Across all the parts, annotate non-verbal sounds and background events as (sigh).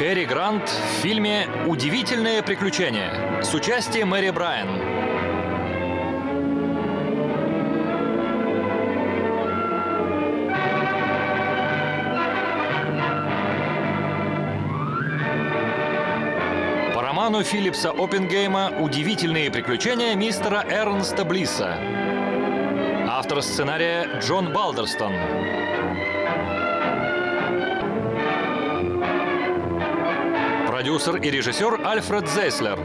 Кэрри Грант в фильме «Удивительное приключение» с участием Мэри Брайан. Роману Филлипса Оппенгейма «Удивительные приключения мистера Эрнста Блисса». Автор сценария Джон Балдерстон. Продюсер и режиссер Альфред Зейслер.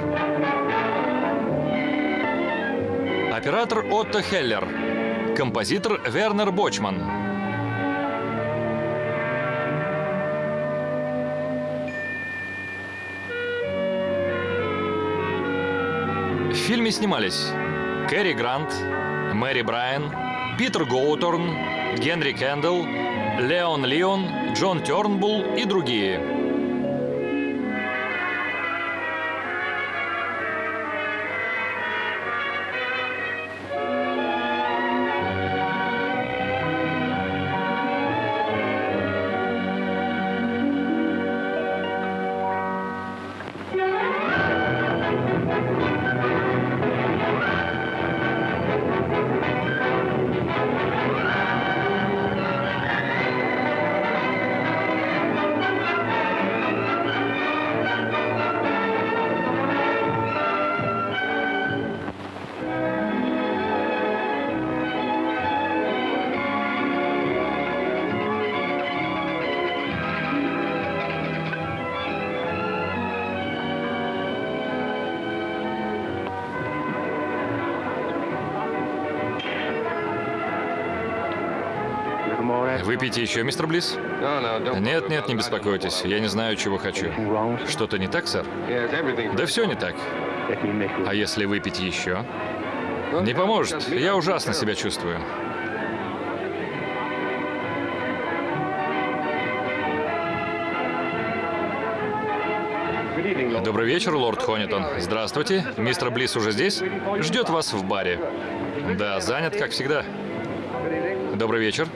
Оператор Отто Хеллер. Композитор Вернер Бочман. В фильме снимались Кэрри Грант, Мэри Брайан, Питер Гоуторн, Генри Кэндалл, Леон Лион, Джон Тернбулл и другие. Выпейте еще, мистер Блисс? Нет, нет, не беспокойтесь. Я не знаю, чего хочу. Что-то не так, сэр? Да все не так. А если выпить еще? Не поможет. Я ужасно себя чувствую. Добрый вечер, лорд Хонитон. Здравствуйте. Мистер Блисс уже здесь? Ждет вас в баре. Да, занят, как всегда. Добрый вечер.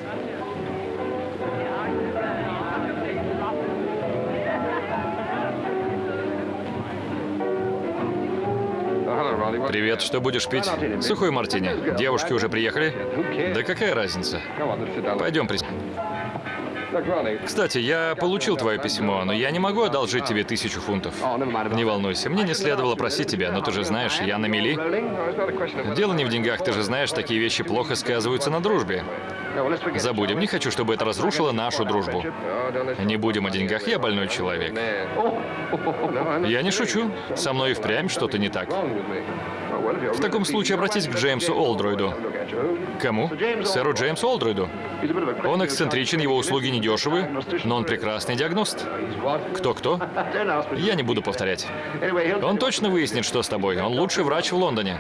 Привет, что будешь пить? Сухой мартини. Девушки уже приехали? Да какая разница? Пойдем, при... Кстати, я получил твое письмо, но я не могу одолжить тебе тысячу фунтов. Не волнуйся, мне не следовало просить тебя, но ты же знаешь, я на мели. Дело не в деньгах, ты же знаешь, такие вещи плохо сказываются на дружбе. Забудем, не хочу, чтобы это разрушило нашу дружбу. Не будем о деньгах, я больной человек. Я не шучу, со мной и впрямь что-то не так. В таком случае обратись к Джеймсу Олдройду. Кому? Сэру Джеймсу Олдройду. Он эксцентричен, его услуги недешевы, но он прекрасный диагност. Кто-кто? Я не буду повторять. Он точно выяснит, что с тобой. Он лучший врач в Лондоне.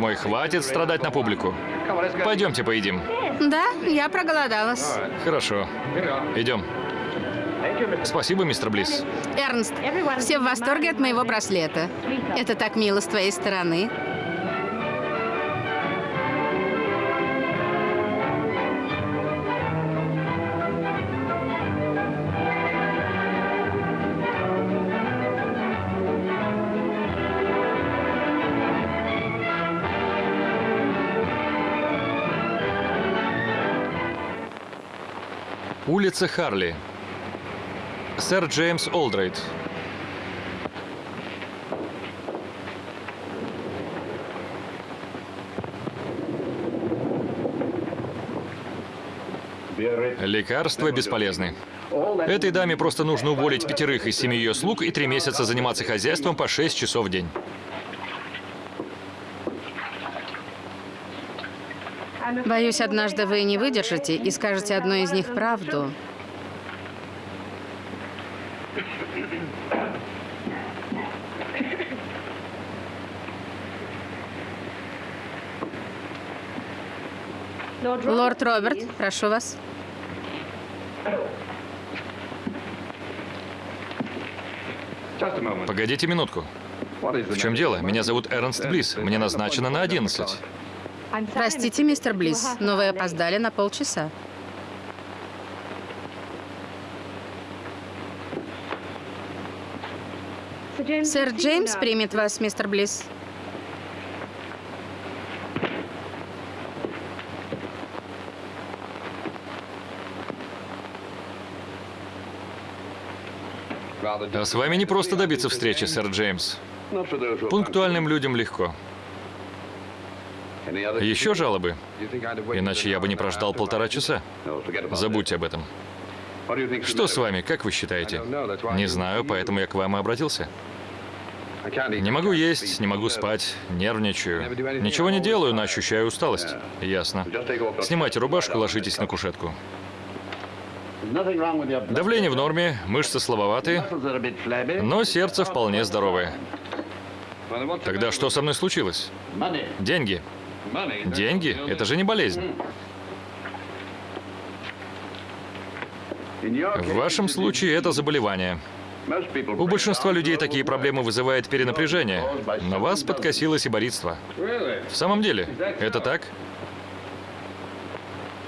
Мой, хватит страдать на публику. Пойдемте поедим. Да, я проголодалась. Хорошо. Идем. Спасибо, мистер Блисс. Эрнст, все в восторге от моего браслета. Это так мило с твоей стороны. Улица Харли. Сэр Джеймс Олдрейд. Лекарства бесполезны. Этой даме просто нужно уволить пятерых из семи ее слуг и три месяца заниматься хозяйством по шесть часов в день. Боюсь, однажды вы не выдержите и скажете одной из них правду. Лорд Роберт, прошу вас. Погодите минутку. В чем дело? Меня зовут Эрнст Близ. Мне назначено на 11. Простите, мистер Близ, но вы опоздали на полчаса. Сэр Джеймс примет вас, мистер Близ. А с вами не просто добиться встречи, сэр Джеймс. Пунктуальным людям легко. Еще жалобы? Иначе я бы не прождал полтора часа. Забудьте об этом. Что с вами, как вы считаете? Не знаю, поэтому я к вам и обратился. Не могу есть, не могу спать, нервничаю. Ничего не делаю, но ощущаю усталость. Ясно. Снимайте рубашку, ложитесь на кушетку. Давление в норме, мышцы слабоватые, но сердце вполне здоровое. Тогда что со мной случилось? Деньги. Деньги? Это же не болезнь. В вашем случае это заболевание. У большинства людей такие проблемы вызывают перенапряжение, но вас подкосило сиборитство. В самом деле, это так?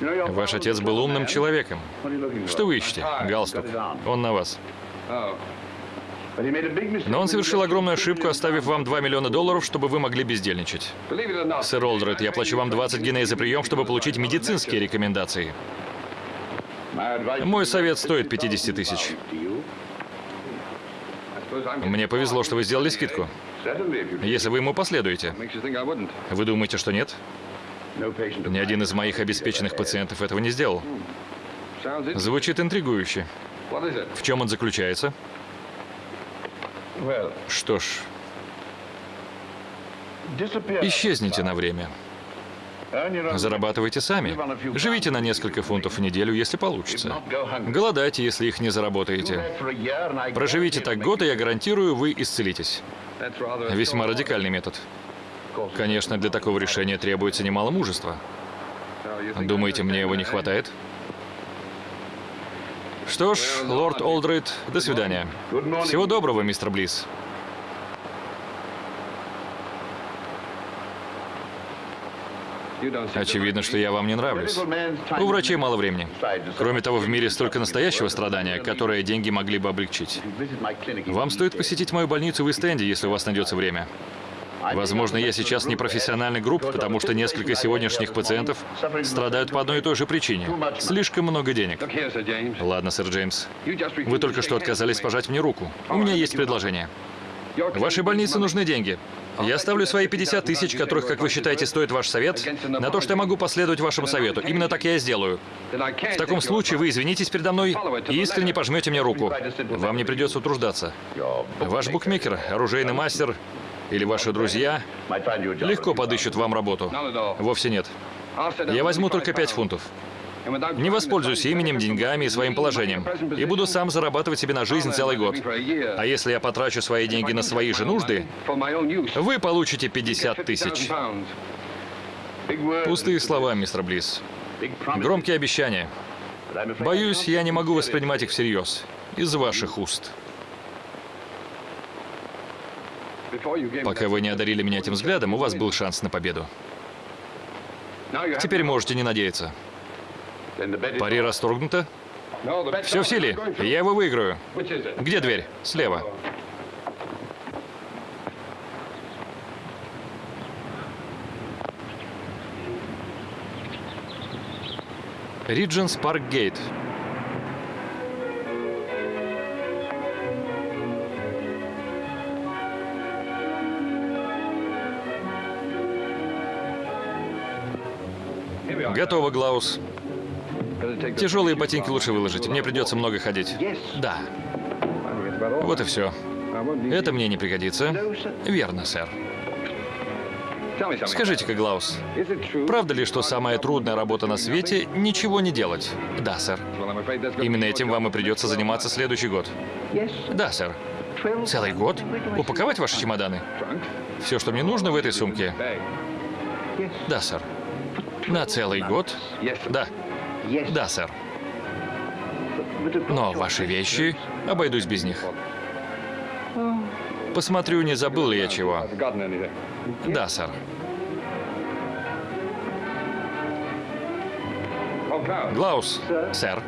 Ваш отец был умным человеком. Что вы ищете? Галстук. Он на вас. Но он совершил огромную ошибку, оставив вам 2 миллиона долларов, чтобы вы могли бездельничать. Сэр Олдред, я плачу вам 20 гиней за прием, чтобы получить медицинские рекомендации. Мой совет стоит 50 тысяч. Мне повезло, что вы сделали скидку. Если вы ему последуете. Вы думаете, что нет? Ни один из моих обеспеченных пациентов этого не сделал. Звучит интригующе. В чем он заключается? Что ж, исчезните на время. Зарабатывайте сами. Живите на несколько фунтов в неделю, если получится. Голодайте, если их не заработаете. Проживите так год, и я гарантирую, вы исцелитесь. Весьма радикальный метод. Конечно, для такого решения требуется немало мужества. Думаете, мне его не хватает? Что ж, лорд Олдрейд, до свидания. Всего доброго, мистер Близ. Очевидно, что я вам не нравлюсь. У врачей мало времени. Кроме того, в мире столько настоящего страдания, которое деньги могли бы облегчить. Вам стоит посетить мою больницу в Истенде, если у вас найдется время. Возможно, я сейчас не профессиональный групп, потому что несколько сегодняшних пациентов страдают по одной и той же причине. Слишком много денег. Ладно, сэр Джеймс. Вы только что отказались пожать мне руку. У меня есть предложение. Вашей больнице нужны деньги. Я ставлю свои 50 тысяч, которых, как вы считаете, стоит ваш совет, на то, что я могу последовать вашему совету. Именно так я и сделаю. В таком случае вы извинитесь передо мной и искренне пожмете мне руку. Вам не придется утруждаться. Ваш букмекер, оружейный мастер или ваши друзья легко подыщут вам работу. Вовсе нет. Я возьму только 5 фунтов. Не воспользуюсь именем, деньгами и своим положением. И буду сам зарабатывать себе на жизнь целый год. А если я потрачу свои деньги на свои же нужды, вы получите 50 тысяч. Пустые слова, мистер Близ. Громкие обещания. Боюсь, я не могу воспринимать их всерьез. Из ваших уст. Пока вы не одарили меня этим взглядом, у вас был шанс на победу. Теперь можете не надеяться. Пари расторгнуто? Все в силе. Я его выиграю. Где дверь? Слева. Ридженс Парк Гейт. Готово, Глаус. Тяжелые ботинки лучше выложить. Мне придется много ходить. Да. Вот и все. Это мне не пригодится. Верно, сэр. Скажите-ка, Глаус, правда ли, что самая трудная работа на свете — ничего не делать? Да, сэр. Именно этим вам и придется заниматься следующий год. Да, сэр. Целый год? Упаковать ваши чемоданы? Все, что мне нужно в этой сумке? Да, сэр. На целый год? Да. Да, сэр. Но ваши вещи, обойдусь без них. Посмотрю, не забыл ли я чего. Да, сэр. Глаус, сэр.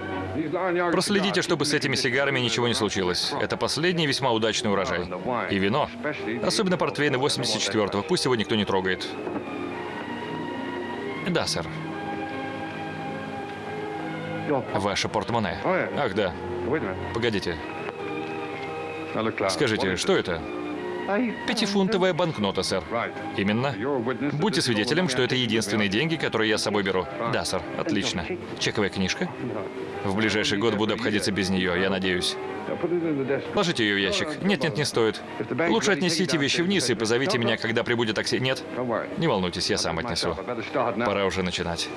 Проследите, чтобы с этими сигарами ничего не случилось. Это последний весьма удачный урожай. И вино. Особенно портвейны 84-го. Пусть его никто не трогает. Да, сэр. Ваше портмоне. Ах, да. Погодите. Скажите, что это? Пятифунтовая банкнота, сэр. Именно. Будьте свидетелем, что это единственные деньги, которые я с собой беру. Да, сэр. Отлично. Чековая книжка? В ближайший год буду обходиться без нее, я надеюсь. Положите ее в ящик. Нет, нет, не стоит. Лучше отнесите вещи вниз и позовите меня, когда прибудет такси. Нет? Не волнуйтесь, я сам отнесу. Пора уже начинать.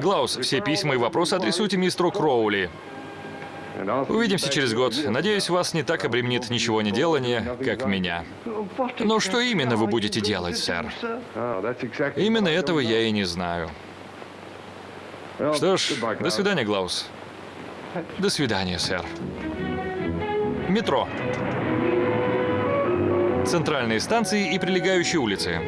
Глаус, все письма и вопросы адресуйте мистеру Кроули. Увидимся через год. Надеюсь, вас не так обременит ничего не делание, как меня. Но что именно вы будете делать, сэр? Именно этого я и не знаю. Что ж, до свидания, Глаус. До свидания, сэр. Метро. Центральные станции и прилегающие улицы.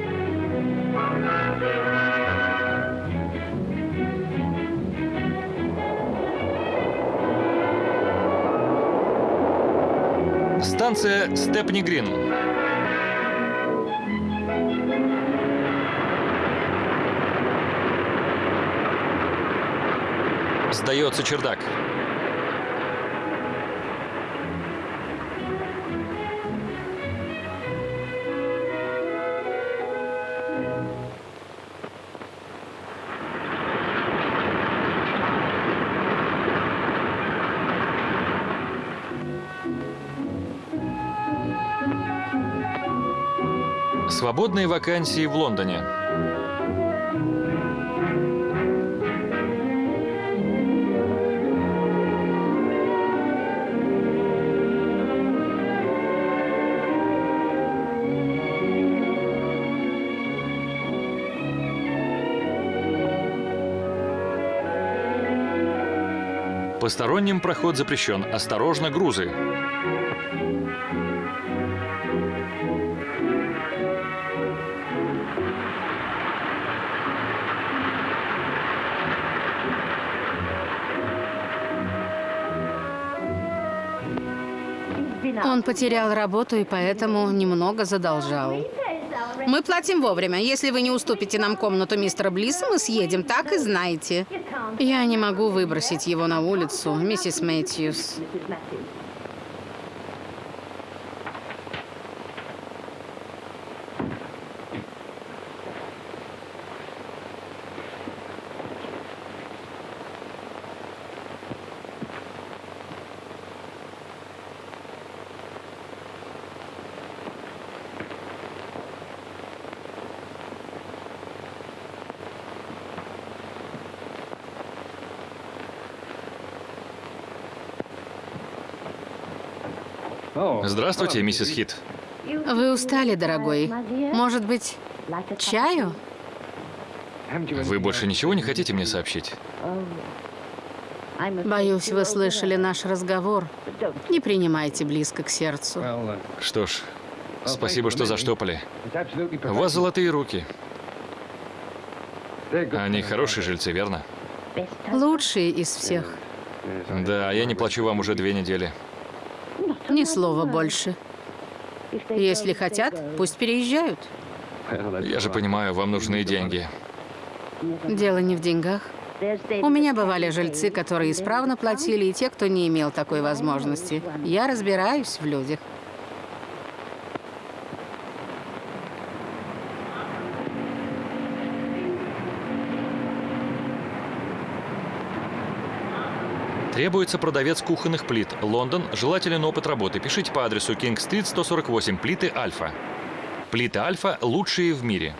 Станция Степни Грин. Сдается чердак. Свободные вакансии в Лондоне. Посторонним проход запрещен. Осторожно, грузы. Он потерял работу и поэтому немного задолжал. Мы платим вовремя. Если вы не уступите нам комнату мистера Блисса, мы съедем, так и знаете. Я не могу выбросить его на улицу, миссис Мэтьюс. Здравствуйте, миссис Хит. Вы устали, дорогой? Может быть, чаю? Вы больше ничего не хотите мне сообщить? Боюсь, вы слышали наш разговор. Не принимайте близко к сердцу. Что ж, спасибо, что заштопали. У вас золотые руки. Они хорошие жильцы, верно? Лучшие из всех. Да, я не плачу вам уже две недели. Ни слова больше. Если хотят, пусть переезжают. Я же понимаю, вам нужны деньги. Дело не в деньгах. У меня бывали жильцы, которые исправно платили, и те, кто не имел такой возможности. Я разбираюсь в людях. Требуется продавец кухонных плит. Лондон. Желателен опыт работы. Пишите по адресу Кинг-стрит, 148. Плиты Альфа. Плиты Альфа лучшие в мире.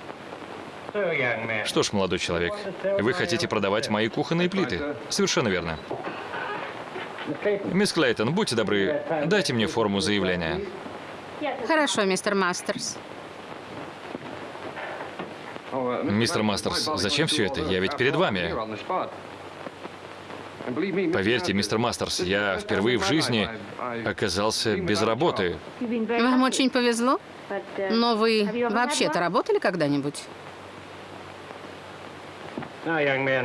Что ж, молодой человек, вы хотите продавать мои кухонные плиты? Совершенно верно. Мисс Клейтон, будьте добры, дайте мне форму заявления. Хорошо, мистер Мастерс. Мистер Мастерс, зачем все это? Я ведь перед вами. Поверьте, мистер Мастерс, я впервые в жизни оказался без работы. Вам очень повезло. Но вы вообще-то работали когда-нибудь?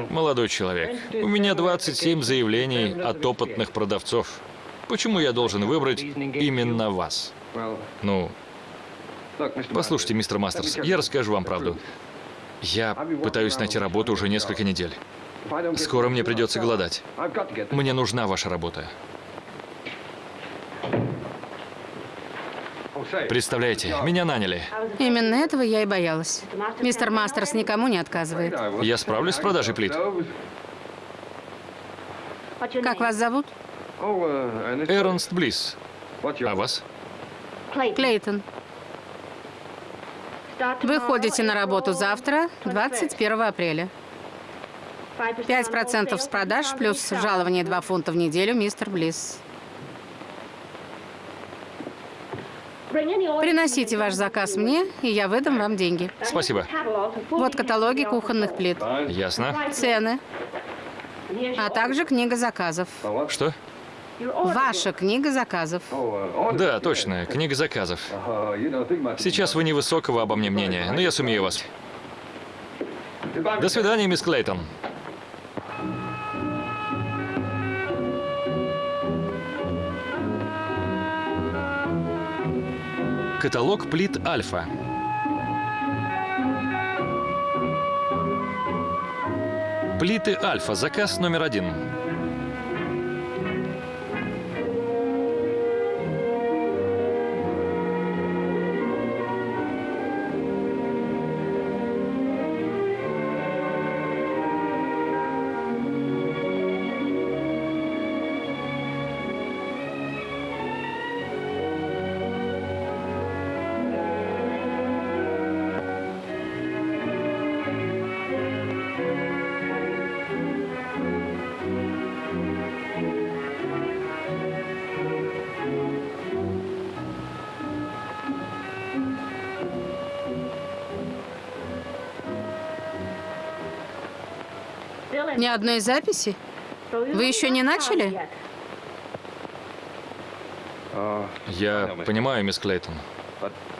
Молодой человек, у меня 27 заявлений от опытных продавцов. Почему я должен выбрать именно вас? Ну, послушайте, мистер Мастерс, я расскажу вам правду. Я пытаюсь найти работу уже несколько недель. Скоро мне придется голодать. Мне нужна ваша работа. Представляете, меня наняли. Именно этого я и боялась. Мистер Мастерс никому не отказывает. Я справлюсь с продажей плит. Как вас зовут? Эрнст Блисс. А вас? Клейтон. Вы ходите на работу завтра, 21 апреля. 5% с продаж плюс жалование 2 фунта в неделю, мистер Блисс. Приносите ваш заказ мне, и я выдам вам деньги. Спасибо. Вот каталоги кухонных плит, Ясно. цены, а также книга заказов. Что? Ваша книга заказов. Да, точно, книга заказов. Сейчас вы невысокого обо мне мнения, но я сумею вас. До свидания, мисс Клейтон. Каталог плит Альфа. Плиты Альфа. Заказ номер один. Ни одной записи? Вы еще не начали? Я понимаю, мисс Клейтон.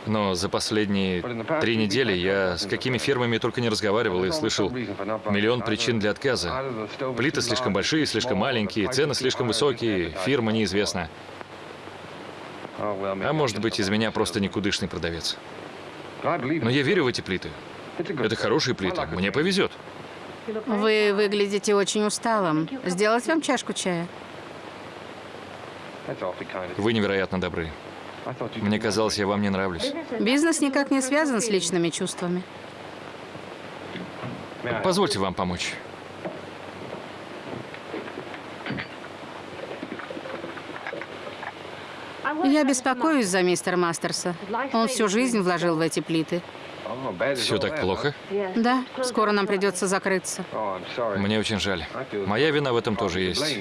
Но за последние три недели я с какими фирмами только не разговаривал и слышал миллион причин для отказа. Плиты слишком большие, слишком маленькие, цены слишком высокие, фирма неизвестна. А может быть, из меня просто никудышный продавец. Но я верю в эти плиты. Это хорошие плиты. Мне повезет. Вы выглядите очень усталым. Сделать вам чашку чая? Вы невероятно добры. Мне казалось, я вам не нравлюсь. Бизнес никак не связан с личными чувствами. Позвольте вам помочь. Я беспокоюсь за мистера Мастерса. Он всю жизнь вложил в эти плиты. Все так плохо? Да, скоро нам придется закрыться. Мне очень жаль. Моя вина в этом тоже есть.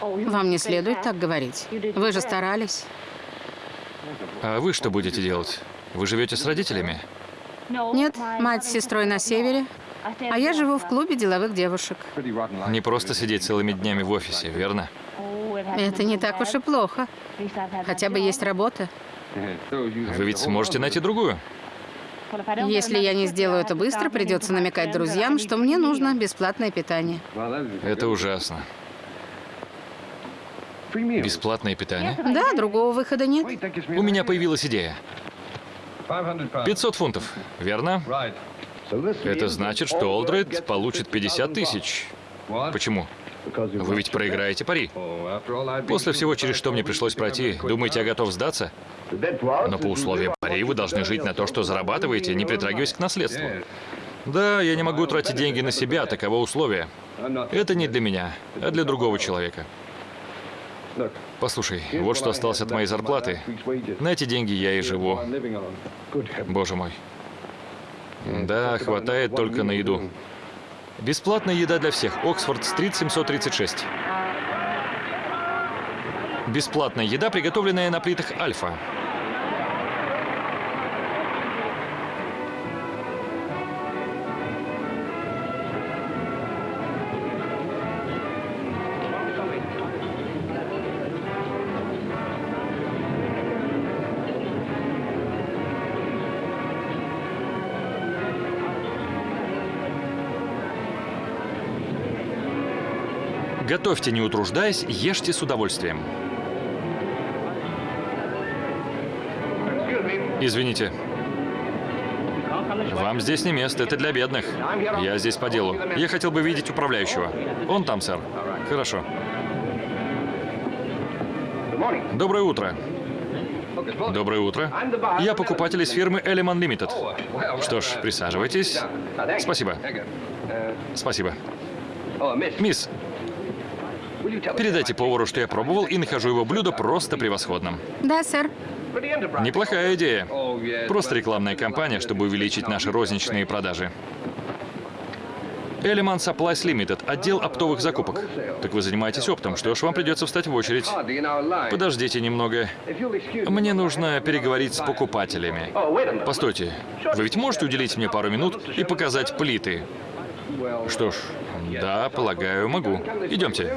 Вам не следует так говорить. Вы же старались. А вы что будете делать? Вы живете с родителями? Нет, мать с сестрой на севере, а я живу в клубе деловых девушек. Не просто сидеть целыми днями в офисе, верно? Это не так уж и плохо. Хотя бы есть работа. Вы ведь сможете найти другую. Если я не сделаю это быстро, придется намекать друзьям, что мне нужно бесплатное питание. Это ужасно. Бесплатное питание? Да, другого выхода нет. У меня появилась идея. 500 фунтов, верно? Это значит, что Олдред получит 50 тысяч. Почему? Вы ведь проиграете пари. После всего, через что мне пришлось пройти, думаете, я готов сдаться? Но по условиям пари вы должны жить на то, что зарабатываете, не притрагиваясь к наследству. Да, я не могу тратить деньги на себя, таково условие. Это не для меня, а для другого человека. Послушай, вот что осталось от моей зарплаты. На эти деньги я и живу. Боже мой. Да, хватает только на еду. Бесплатная еда для всех. Оксфорд-стрит, 736. Бесплатная еда, приготовленная на плитах Альфа. Готовьте, не утруждаясь, ешьте с удовольствием. Извините. Вам здесь не место, это для бедных. Я здесь по делу. Я хотел бы видеть управляющего. Он там, сэр. Хорошо. Доброе утро. Доброе утро. Я покупатель из фирмы Element Limited. Что ж, присаживайтесь. Спасибо. Спасибо. Мисс, передайте повару, что я пробовал и нахожу его блюдо просто превосходным. Да, сэр. Неплохая идея. Просто рекламная кампания, чтобы увеличить наши розничные продажи. Element Supplies Limited, отдел оптовых закупок. Так вы занимаетесь оптом, что ж, вам придется встать в очередь. Подождите немного. Мне нужно переговорить с покупателями. Постойте, вы ведь можете уделить мне пару минут и показать плиты? Что ж, да, полагаю, могу. Идемте.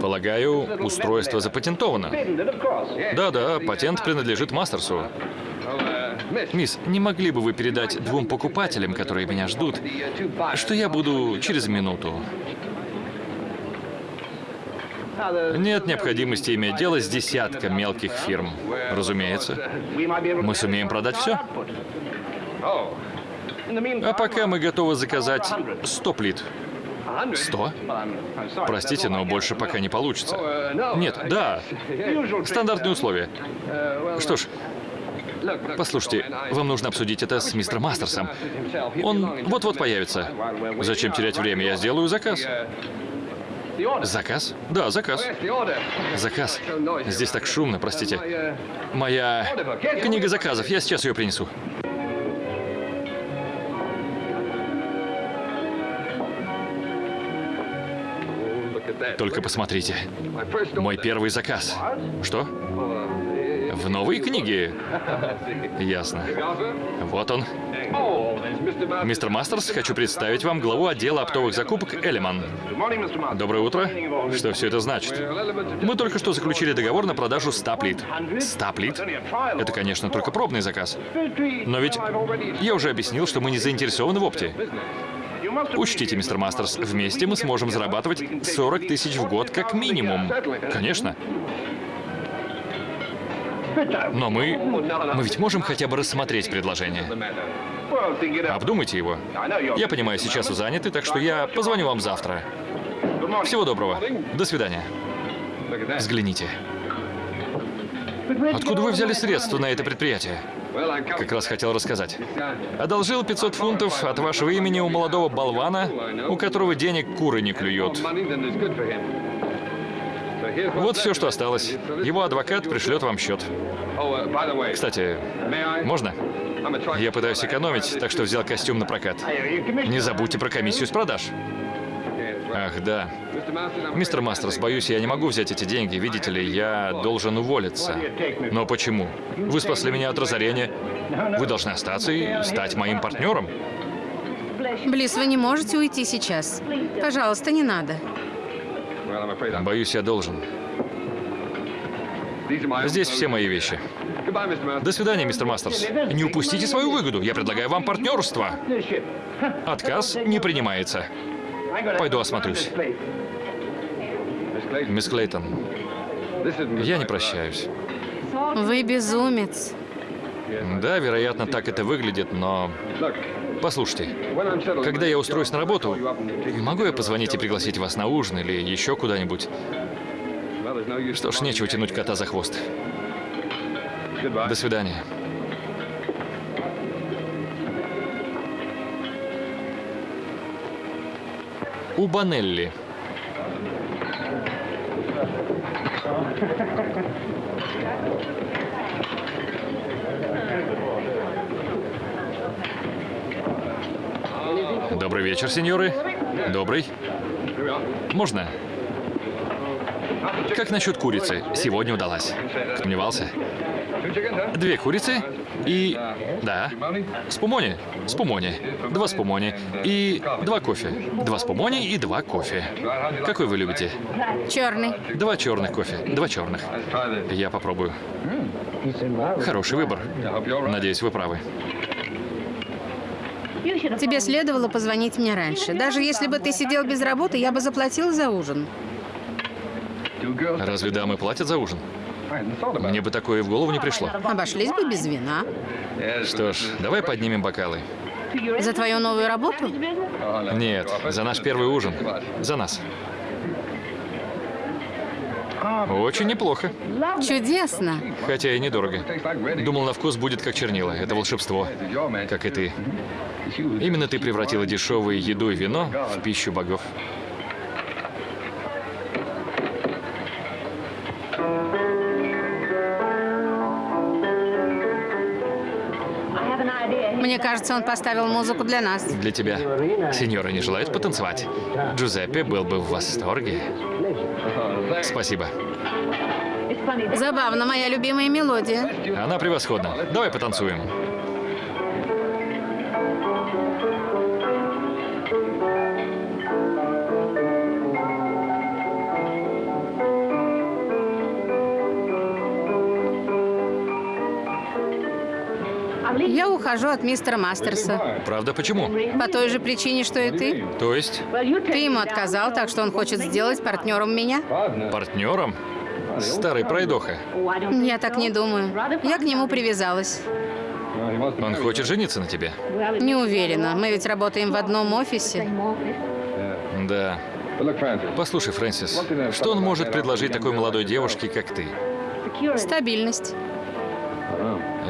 Полагаю, устройство запатентовано. Да-да, патент принадлежит Мастерсу. Мисс, не могли бы вы передать двум покупателям, которые меня ждут, что я буду через минуту? Нет необходимости иметь дело с десятком мелких фирм. Разумеется. Мы сумеем продать все. А пока мы готовы заказать 100 плит. 100? Простите, но больше пока не получится. Нет, да. Стандартные условия. Что ж, послушайте, вам нужно обсудить это с мистером Мастерсом. Он вот-вот появится. Зачем терять время? Я сделаю заказ. Заказ? Да, заказ. Заказ. Здесь так шумно, простите. Моя книга заказов. Я сейчас ее принесу. Только посмотрите. Мой первый заказ. Что? В новой книге? Ясно. Вот он. Мистер Мастерс, хочу представить вам главу отдела оптовых закупок Элеман. Доброе утро. Что все это значит? Мы только что заключили договор на продажу 100 плит. 100 плит? Это, конечно, только пробный заказ. Но ведь я уже объяснил, что мы не заинтересованы в опте. Учтите, мистер Мастерс, вместе мы сможем зарабатывать 40 тысяч в год как минимум. Конечно. Но мы... Мы ведь можем хотя бы рассмотреть предложение. Обдумайте его. Я понимаю, сейчас вы заняты, так что я позвоню вам завтра. Всего доброго. До свидания. Взгляните. Откуда вы взяли средства на это предприятие? Как раз хотел рассказать. Одолжил 500 фунтов от вашего имени у молодого болвана, у которого денег куры не клюют. Вот все, что осталось. Его адвокат пришлет вам счет. Кстати, можно? Я пытаюсь экономить, так что взял костюм на прокат. Не забудьте про комиссию с продаж. Ах, да. Мистер Мастерс, боюсь, я не могу взять эти деньги. Видите ли, я должен уволиться. Но почему? Вы спасли меня от разорения. Вы должны остаться и стать моим партнером. Близ, вы не можете уйти сейчас. Пожалуйста, не надо. Боюсь, я должен. Здесь все мои вещи. До свидания, мистер Мастерс. Не упустите свою выгоду. Я предлагаю вам партнерство. Отказ не принимается. Пойду осмотрюсь. Мисс Клейтон, я не прощаюсь. Вы безумец. Да, вероятно, так это выглядит, но... Послушайте, когда я устроюсь на работу, могу я позвонить и пригласить вас на ужин или еще куда-нибудь? Что ж, нечего тянуть кота за хвост. До свидания. У Банелли. Добрый вечер, сеньоры. Добрый. Можно? Как насчет курицы? Сегодня удалась. Сомневался? Две курицы и... Да. Спумони. Спумони. Два спумони. И два кофе. Два спумони и два кофе. Какой вы любите? Черный. Два черных кофе. Два черных. Я попробую. Хороший выбор. Надеюсь, вы правы. Тебе следовало позвонить мне раньше. Даже если бы ты сидел без работы, я бы заплатил за ужин. Разве дамы платят за ужин? Мне бы такое в голову не пришло. Обошлись бы без вина. Что ж, давай поднимем бокалы. За твою новую работу? Нет, за наш первый ужин. За нас. Очень неплохо. Чудесно. Хотя и недорого. Думал, на вкус будет как чернила. Это волшебство. Как и ты. Именно ты превратила дешевую еду и вино в пищу богов. Кажется, он поставил музыку для нас. Для тебя. Сеньора не желает потанцевать? Джузеппе был бы в восторге. Спасибо. Забавно, моя любимая мелодия. Она превосходна. Давай потанцуем. Ухожу от мистера Мастерса. Правда, почему? По той же причине, что и ты. То есть Ты ему отказал, так что он хочет сделать партнером меня. партнером? Старый пройдоха. Я так не думаю. Я к нему привязалась. Он хочет жениться на тебе. Не уверена. Мы ведь работаем в одном офисе. Да. Послушай, Фрэнсис, что он может предложить такой молодой девушке, как ты? Стабильность.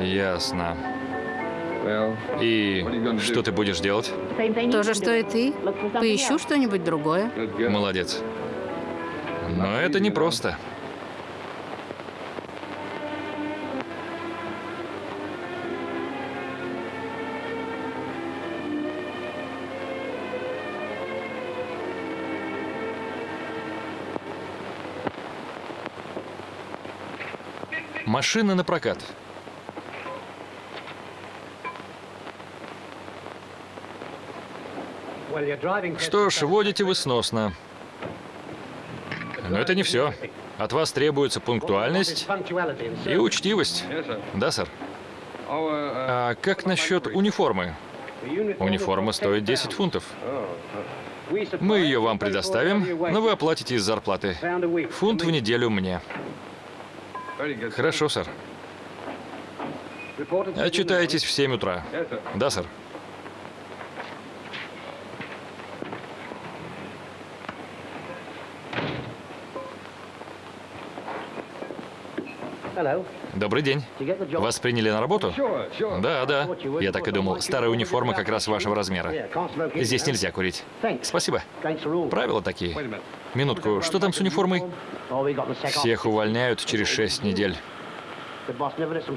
Ясно. И что ты будешь делать? То же, что и ты. Поищу что-нибудь другое. Молодец. Но это непросто. Машина на прокат. Что ж, водите вы сносно. Но это не все. От вас требуется пунктуальность и учтивость. Да, сэр? А как насчет униформы? Униформа стоит 10 фунтов. Мы ее вам предоставим, но вы оплатите из зарплаты. Фунт в неделю мне. Хорошо, сэр. Отчитаетесь в 7 утра. Да, сэр. Добрый день. Вас приняли на работу? Да, да. Я так и думал. Старая униформа как раз вашего размера. Здесь нельзя курить. Спасибо. Правила такие. Минутку, что там с униформой? Всех увольняют через шесть недель.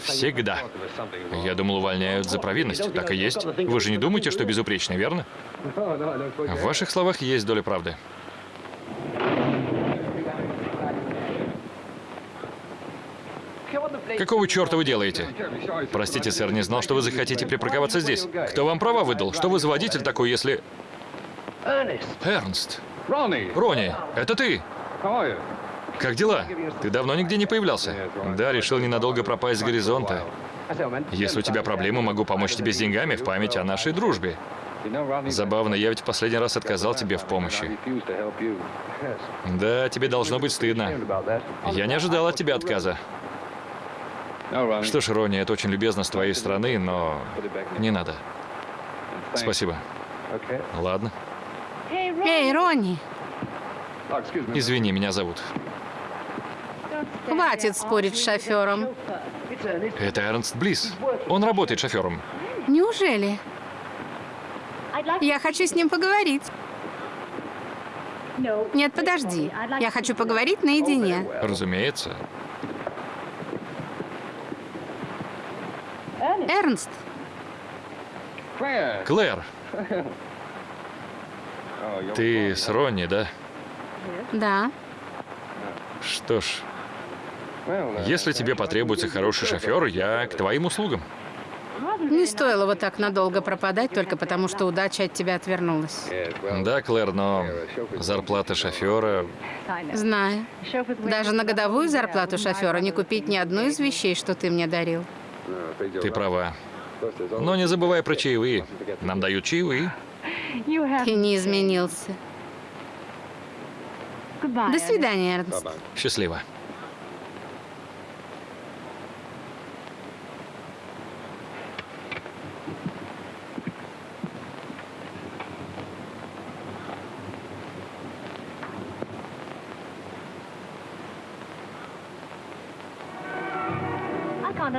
Всегда. Я думал, увольняют за провинность. Так и есть. Вы же не думаете, что безупречны, верно? (laughs) В ваших словах есть доля правды. Какого черта вы делаете? Простите, сэр, не знал, что вы захотите припарковаться здесь. Кто вам права выдал? Что вы за водитель такой, если... Эрнст. Ронни, это ты? Как дела? Ты давно нигде не появлялся? Да, решил ненадолго пропасть с горизонта. Если у тебя проблемы, могу помочь тебе с деньгами в память о нашей дружбе. Забавно, я ведь в последний раз отказал тебе в помощи. Да, тебе должно быть стыдно. Я не ожидал от тебя отказа. Что ж, Ронни, это очень любезно с твоей стороны, но не надо. Спасибо. Ладно. Эй, Ронни, Извини, меня зовут. хватит спорить с шофером. Это Эрнст Близ. Он работает шофером. Неужели? Я хочу с ним поговорить. Нет, подожди. Я хочу поговорить наедине. Разумеется. Эрнст, Клэр, ты с Ронни, да? да. Что ж, Если тебе потребуется хороший шофер, я к твоим услугам. Не стоило вот так надолго пропадать, только потому что удача от тебя отвернулась. Да, Клэр, но зарплата шофера... Знаю. Даже на годовую зарплату шофера не купить ни одну из вещей, что ты мне дарил. Ты права. Но не забывай про чаевые. Нам дают чаевые. Ты не изменился. До свидания, Эрнст. Счастливо.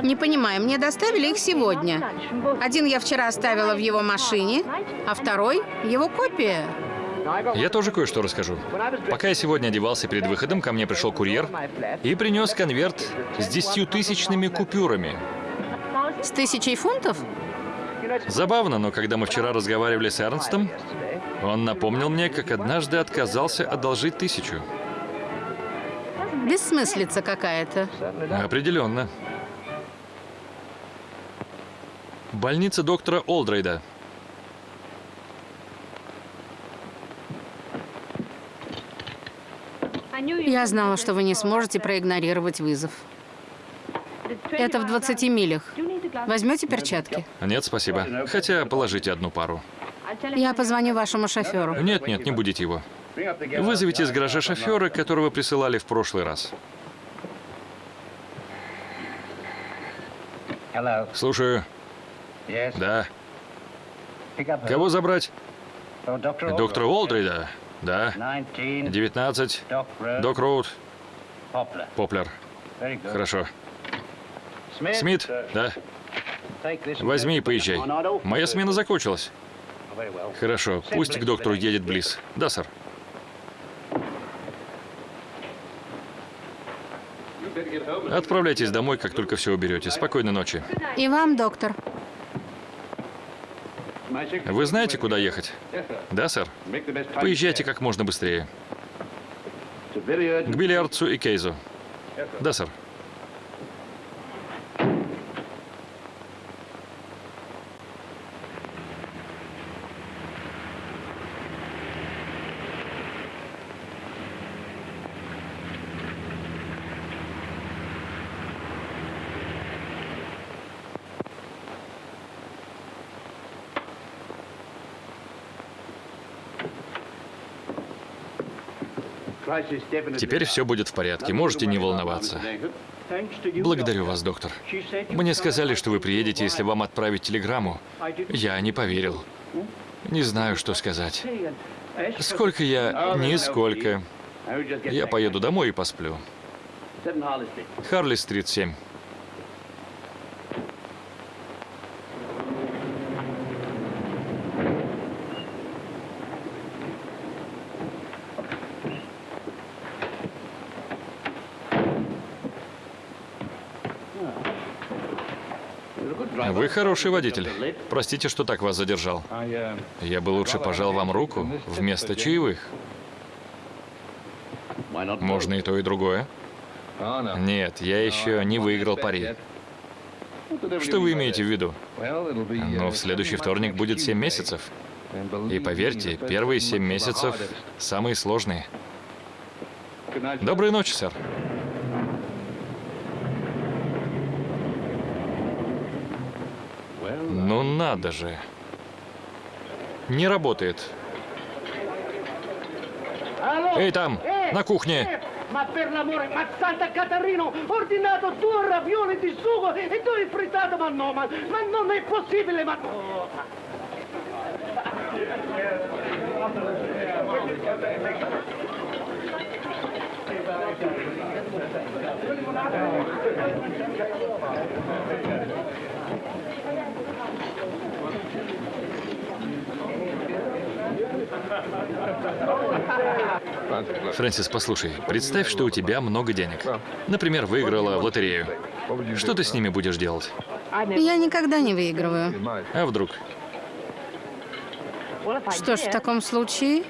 Не понимаю, мне доставили их сегодня. Один я вчера оставила в его машине, а второй — его копия. Я тоже кое-что расскажу. Пока я сегодня одевался перед выходом, ко мне пришел курьер и принес конверт с десятитысячными купюрами. С тысячей фунтов? Забавно, но когда мы вчера разговаривали с Эрнстом, он напомнил мне, как однажды отказался одолжить тысячу. Бессмыслица какая-то. Определенно. Больница доктора Олдрейда. Я знала, что вы не сможете проигнорировать вызов. Это в 20 милях. Возьмете перчатки? Нет, спасибо. Хотя положите одну пару. Я позвоню вашему шоферу. Нет, нет, не будете его. Вызовите из гаража шофера, которого присылали в прошлый раз. Слушаю. Да. Кого забрать? Доктора Олдрейда? Да. 19. Док Роуд. Поплер. Хорошо. Смит? Да. Возьми и поезжай. Моя смена закончилась. Хорошо. Пусть к доктору едет Близ. Да, сэр. Отправляйтесь домой, как только все уберете. Спокойной ночи. И вам, доктор. Вы знаете, куда ехать? Да, сэр? Поезжайте как можно быстрее. К бильярдцу и Кейзу. Да, сэр. Теперь все будет в порядке. Можете не волноваться. Благодарю вас, доктор. Мне сказали, что вы приедете, если вам отправить телеграмму. Я не поверил. Не знаю, что сказать. Сколько я? Нисколько. Я поеду домой и посплю. Харли-стрит 7. Вы хороший водитель. Простите, что так вас задержал. Я бы лучше пожал вам руку вместо чаевых. Можно и то, и другое. Нет, я еще не выиграл пари. Что вы имеете в виду? Но в следующий вторник будет 7 месяцев. И поверьте, первые 7 месяцев самые сложные. Доброй ночи, сэр. Ну надо же. Не работает. Эй, там, на кухне. Ma per l'amore, ma Santa Catarino, ho ordinato due ravioli di sugo e due frittato, ma no, ma, ma non è possibile, ma... Oh. Фрэнсис, послушай, представь, что у тебя много денег. Например, выиграла в лотерею. Что ты с ними будешь делать? Я никогда не выигрываю. А вдруг? Что ж, в таком случае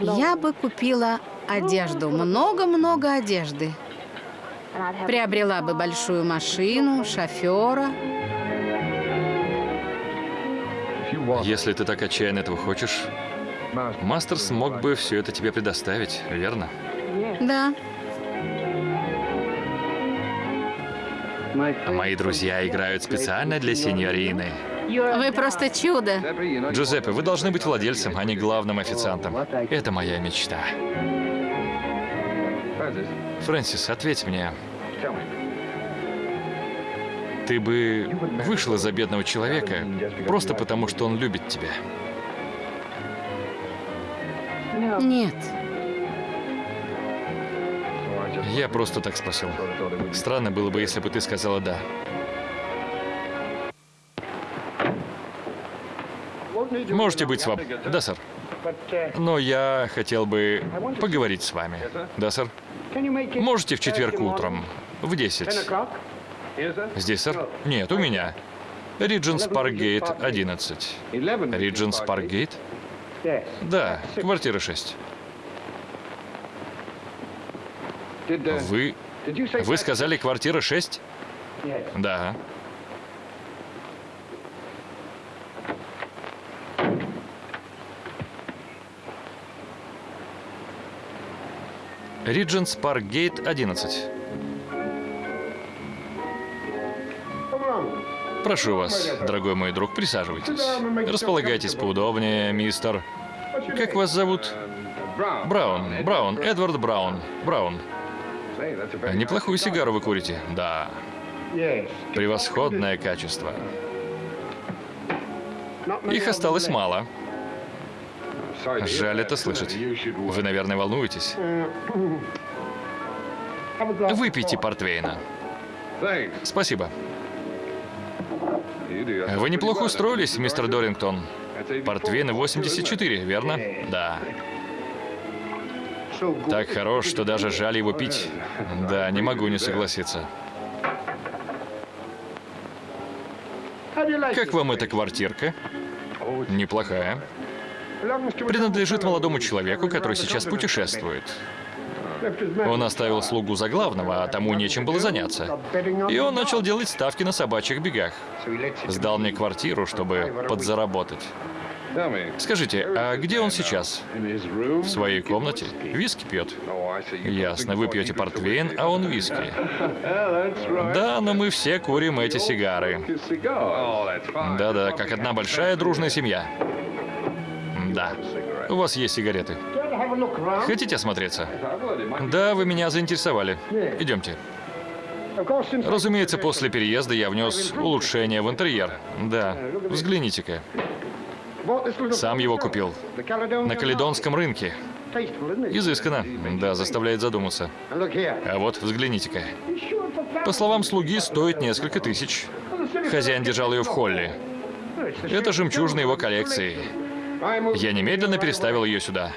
я бы купила одежду, много-много одежды. Приобрела бы большую машину, шофера. Если ты так отчаянно этого хочешь, Мастер смог бы все это тебе предоставить, верно? Да, Мои друзья играют специально для сеньорины. вы просто чудо. Джузеппе, вы должны быть владельцем, а не главным официантом. Это моя мечта. Фрэнсис, ответь мне. Ты бы вышла за бедного человека просто потому, что он любит тебя. Нет. Я просто так спросил. Странно было бы, если бы ты сказала «да». Можете быть свободны. Да, сэр. Но я хотел бы поговорить с вами. Да, сэр. Можете в четверг утром, в 10. Здесь, сэр? Нет, у меня. Ридженс Паркгейт, 11. Ридженс Паркгейт? Да, квартира 6. Вы... Вы сказали квартира 6? Да. Ридженс Паркгейт, 11. Прошу вас, дорогой мой друг, присаживайтесь. Располагайтесь поудобнее, мистер. Как вас зовут? Браун. Браун. Эдвард Браун. Браун. Неплохую сигару вы курите. Да. Превосходное качество. Их осталось мало. Жаль это слышать. Вы, наверное, волнуетесь. Выпейте портвейна. Спасибо. Вы неплохо устроились, мистер Дорингтон. Портвейн 84, верно? Да. Так хорош, что даже жаль его пить. Да, не могу не согласиться. Как вам эта квартирка? Неплохая. Принадлежит молодому человеку, который сейчас путешествует. Он оставил слугу за главного, а тому нечем было заняться. И он начал делать ставки на собачьих бегах. Сдал мне квартиру, чтобы подзаработать. Скажите, а где он сейчас? В своей комнате. Виски пьет. Ясно, вы пьете портвейн, а он виски. Да, но мы все курим эти сигары. Да-да, как одна большая дружная семья. Да. У вас есть сигареты. Хотите осмотреться? Да, вы меня заинтересовали. Идемте. Разумеется, после переезда я внес улучшение в интерьер. Да, взгляните-ка. Сам его купил. На Каледонском рынке. Изысканно. Да, заставляет задуматься. А вот, взгляните-ка. По словам слуги, стоит несколько тысяч. Хозяин держал ее в холле. Это жемчужина его коллекции. Я немедленно переставил ее сюда.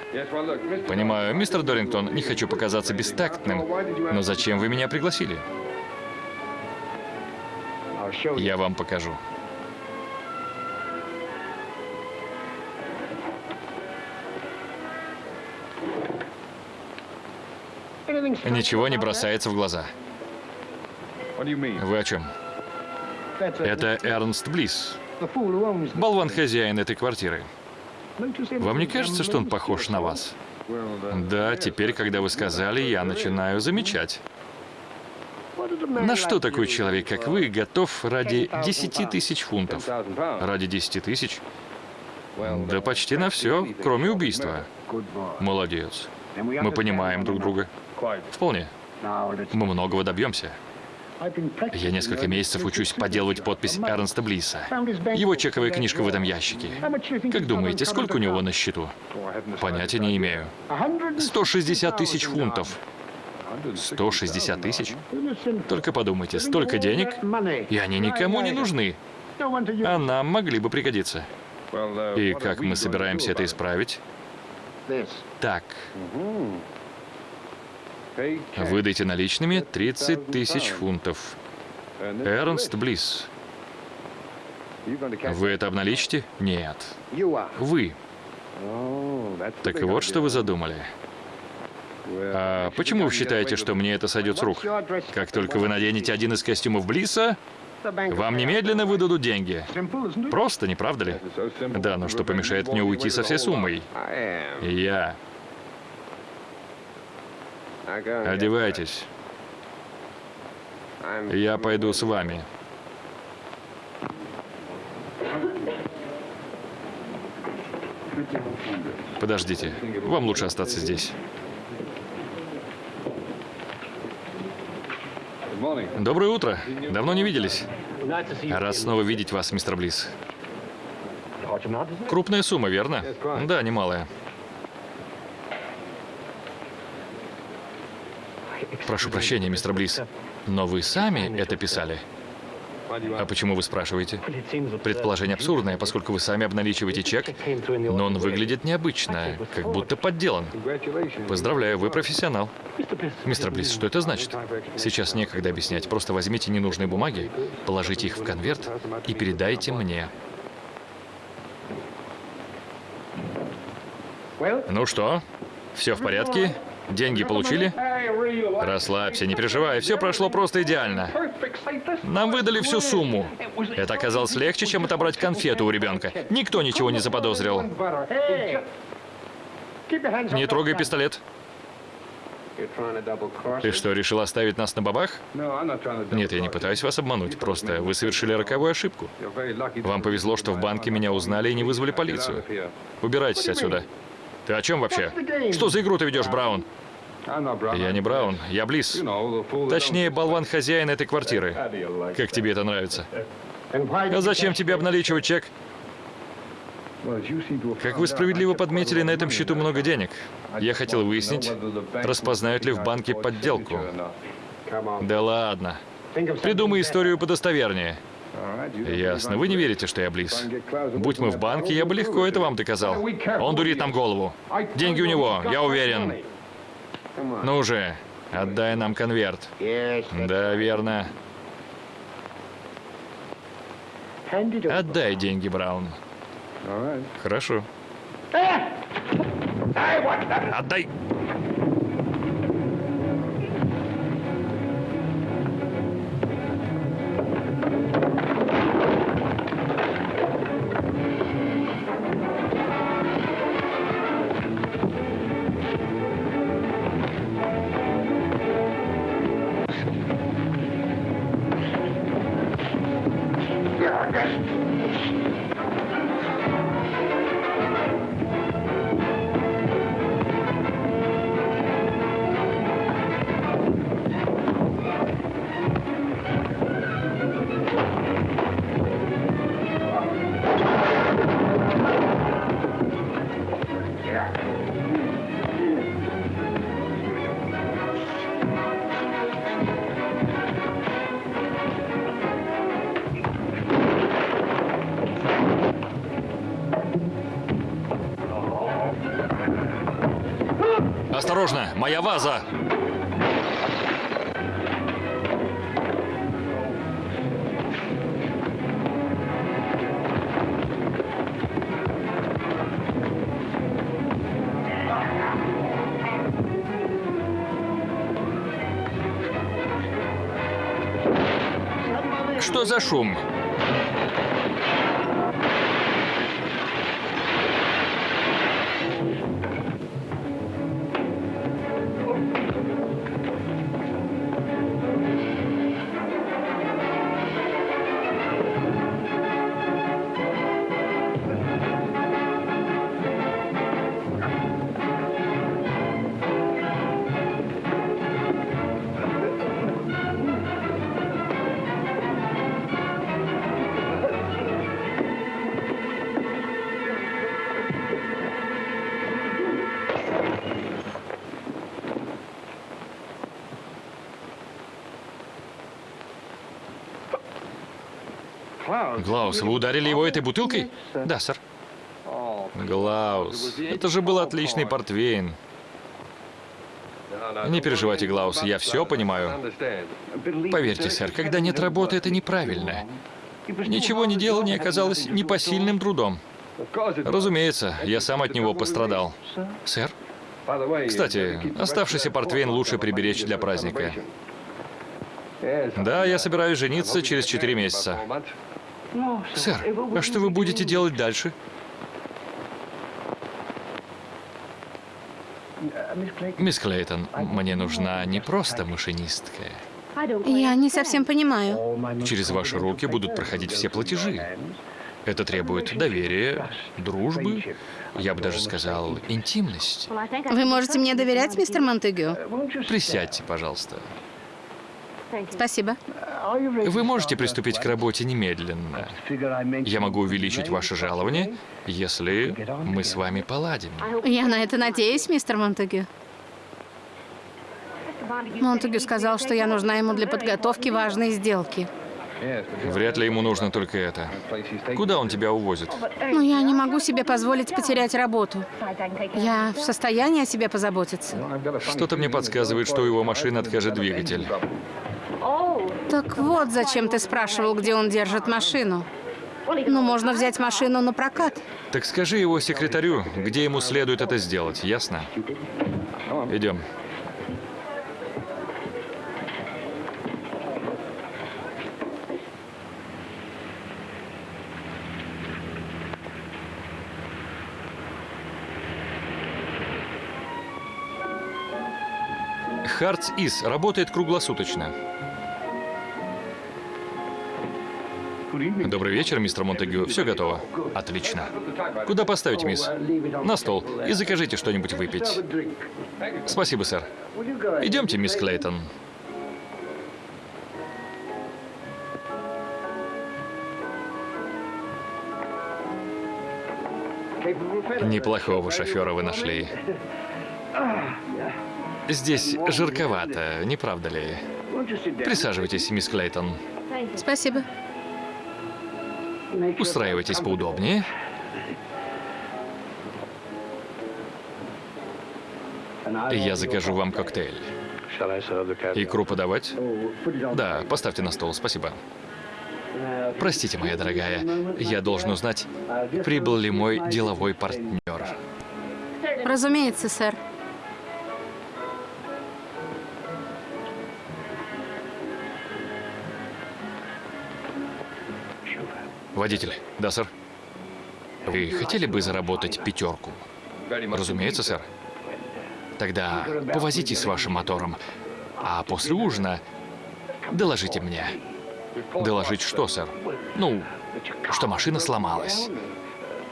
Понимаю, мистер Дорингтон, не хочу показаться бестактным, но зачем вы меня пригласили? Я вам покажу. Ничего не бросается в глаза. Вы о чем? Это Эрнст Близ, болван-хозяин этой квартиры. Вам не кажется, что он похож на вас? Да, теперь, когда вы сказали, я начинаю замечать. На что такой человек, как вы, готов ради 10 тысяч фунтов? Ради 10 тысяч? Да почти на все, кроме убийства. Молодец. Мы понимаем друг друга. Вполне. Мы многого добьемся. Я несколько месяцев учусь подделывать подпись Эрнста Блиса. Его чековая книжка в этом ящике. Как думаете, сколько у него на счету? Понятия не имею. 160 тысяч фунтов. 160 тысяч? Только подумайте, столько денег, и они никому не нужны. А нам могли бы пригодиться. И как мы собираемся это исправить? Так. Выдайте наличными 30 тысяч фунтов. Эрнст Близ. Вы это обналичите? Нет. Вы. Так вот, что вы задумали. А почему вы считаете, что мне это сойдет с рук? Как только вы наденете один из костюмов Блиса, вам немедленно выдадут деньги. Просто, не правда ли? Да, но что помешает мне уйти со всей суммой? Я. Одевайтесь. Я пойду с вами. Подождите. Вам лучше остаться здесь. Доброе утро. Давно не виделись. Рад снова видеть вас, мистер Близ. Крупная сумма, верно? Да, немалая. Прошу прощения, мистер Близ. Но вы сами это писали? А почему вы спрашиваете? Предположение абсурдное, поскольку вы сами обналичиваете чек, но он выглядит необычно, как будто подделан. Поздравляю, вы профессионал. Мистер Близ, что это значит? Сейчас некогда объяснять. Просто возьмите ненужные бумаги, положите их в конверт и передайте мне. Ну что, все в порядке? Деньги получили? Расслабься, не переживай, все прошло просто идеально. Нам выдали всю сумму. Это оказалось легче, чем отобрать конфету у ребенка. Никто ничего не заподозрил. Не трогай пистолет. Ты что, решил оставить нас на бабах? Нет, я не пытаюсь вас обмануть. Просто вы совершили роковую ошибку. Вам повезло, что в банке меня узнали и не вызвали полицию. Убирайтесь отсюда. Ты о чем вообще? Что за игру ты ведешь, Браун? Я не Браун, я Близ. Точнее, болван-хозяин этой квартиры. Как тебе это нравится? А зачем тебе обналичивать чек? Как вы справедливо подметили, на этом счету много денег. Я хотел выяснить, распознают ли в банке подделку. Да ладно. Придумай историю подостовернее. Ясно. Вы не верите, что я Близ? Будь мы в банке, я бы легко это вам доказал. Он дурит нам голову. Деньги у него, я уверен. Ну же, отдай нам конверт. Да, верно. Отдай деньги, Браун. Хорошо. Отдай. Осторожно, моя ваза! Что за шум? Глаус, вы ударили его этой бутылкой? Да, сэр. Глаус, это же был отличный портвейн. Не переживайте, Глаус, я все понимаю. Поверьте, сэр, когда нет работы, это неправильно. Ничего не делал не оказалось непосильным трудом. Разумеется, я сам от него пострадал. Сэр? Кстати, оставшийся портвейн лучше приберечь для праздника. Да, я собираюсь жениться через четыре месяца. Сэр, а что вы будете делать дальше? Мисс Клейтон, мне нужна не просто машинистка. Я не совсем понимаю. Через ваши руки будут проходить все платежи. Это требует доверия, дружбы, я бы даже сказал, интимности. Вы можете мне доверять, мистер Монтегю? Присядьте, пожалуйста. Спасибо. Вы можете приступить к работе немедленно. Я могу увеличить ваше жалование, если мы с вами поладим. Я на это надеюсь, мистер Монтегю. Монтегю сказал, что я нужна ему для подготовки важной сделки. Вряд ли ему нужно только это. Куда он тебя увозит? Но я не могу себе позволить потерять работу. Я в состоянии о себе позаботиться. Что-то мне подсказывает, что у его машины откажет двигатель. Так вот, зачем ты спрашивал, где он держит машину. Ну, можно взять машину на прокат. Так скажи его секретарю, где ему следует это сделать, ясно? Идем. Хартс Ис работает круглосуточно. Добрый вечер, мистер Монтегю. Все готово. Отлично. Куда поставить, мисс? На стол. И закажите что-нибудь выпить. Спасибо, сэр. Идемте, мисс Клейтон. Неплохого шофера вы нашли. Здесь жарковато, не правда ли? Присаживайтесь, мисс Клейтон. Спасибо. Устраивайтесь поудобнее. Я закажу вам коктейль. Икру подавать? Да, поставьте на стол, спасибо. Простите, моя дорогая, я должен узнать, прибыл ли мой деловой партнер. Разумеется, сэр. Водитель. Да, сэр. Вы хотели бы заработать пятерку? Разумеется, сэр. Тогда повозитесь с вашим мотором, а после ужина доложите мне. Доложить что, сэр? Ну, что машина сломалась.